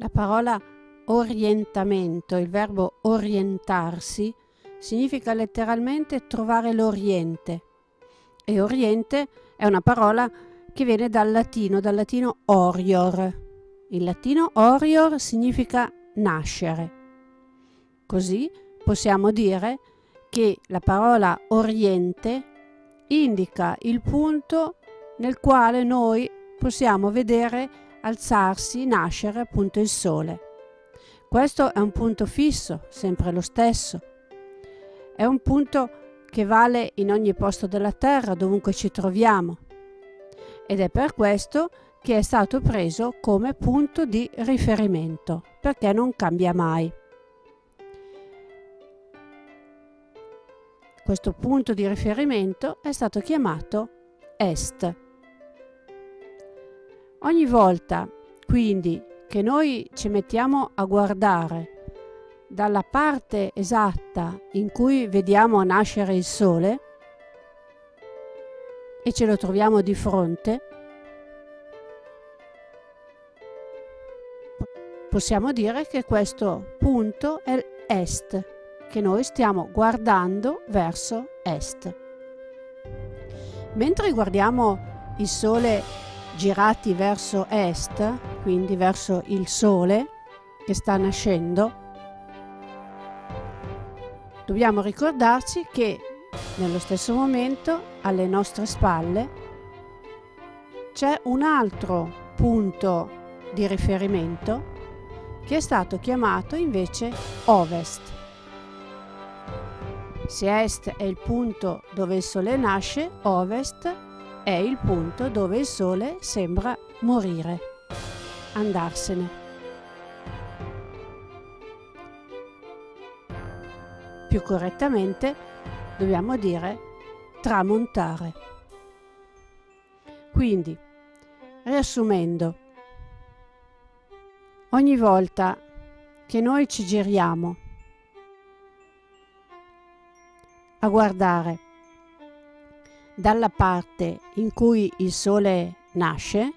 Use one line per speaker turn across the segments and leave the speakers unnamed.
La parola orientamento, il verbo orientarsi, significa letteralmente trovare l'Oriente. E Oriente è una parola che viene dal latino, dal latino orior. Il latino orior significa nascere. Così possiamo dire che la parola Oriente indica il punto nel quale noi possiamo vedere alzarsi, nascere appunto il sole. Questo è un punto fisso, sempre lo stesso. È un punto che vale in ogni posto della Terra, dovunque ci troviamo. Ed è per questo che è stato preso come punto di riferimento, perché non cambia mai. Questo punto di riferimento è stato chiamato Est. Ogni volta, quindi, che noi ci mettiamo a guardare dalla parte esatta in cui vediamo nascere il sole e ce lo troviamo di fronte, possiamo dire che questo punto è est, che noi stiamo guardando verso est. Mentre guardiamo il sole girati verso est, quindi verso il sole che sta nascendo, dobbiamo ricordarci che nello stesso momento alle nostre spalle c'è un altro punto di riferimento che è stato chiamato invece ovest. Se est è il punto dove il sole nasce, ovest è il punto dove il sole sembra morire, andarsene. Più correttamente dobbiamo dire tramontare. Quindi, riassumendo, ogni volta che noi ci giriamo a guardare dalla parte in cui il sole nasce,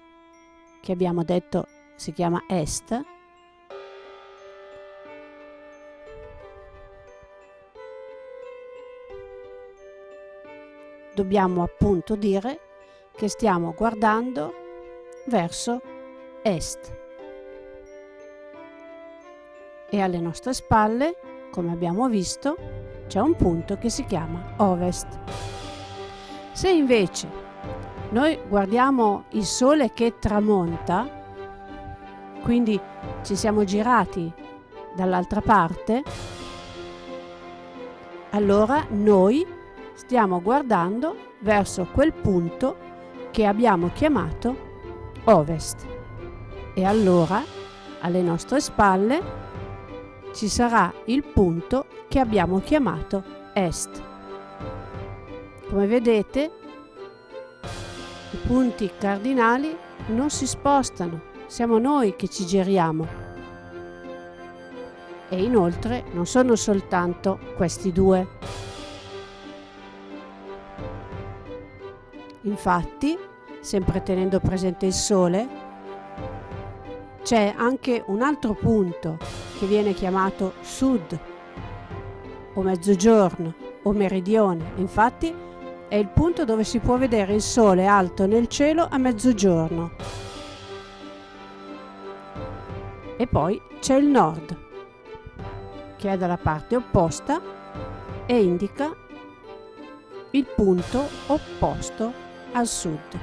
che abbiamo detto si chiama est, dobbiamo appunto dire che stiamo guardando verso est. E alle nostre spalle, come abbiamo visto, c'è un punto che si chiama ovest. Se invece noi guardiamo il sole che tramonta, quindi ci siamo girati dall'altra parte, allora noi stiamo guardando verso quel punto che abbiamo chiamato ovest. E allora alle nostre spalle ci sarà il punto che abbiamo chiamato est. Come vedete i punti cardinali non si spostano, siamo noi che ci giriamo. E inoltre non sono soltanto questi due. Infatti, sempre tenendo presente il Sole, c'è anche un altro punto che viene chiamato Sud o Mezzogiorno o Meridione. Infatti è il punto dove si può vedere il Sole alto nel cielo a mezzogiorno. E poi c'è il Nord, che è dalla parte opposta e indica il punto opposto al sud.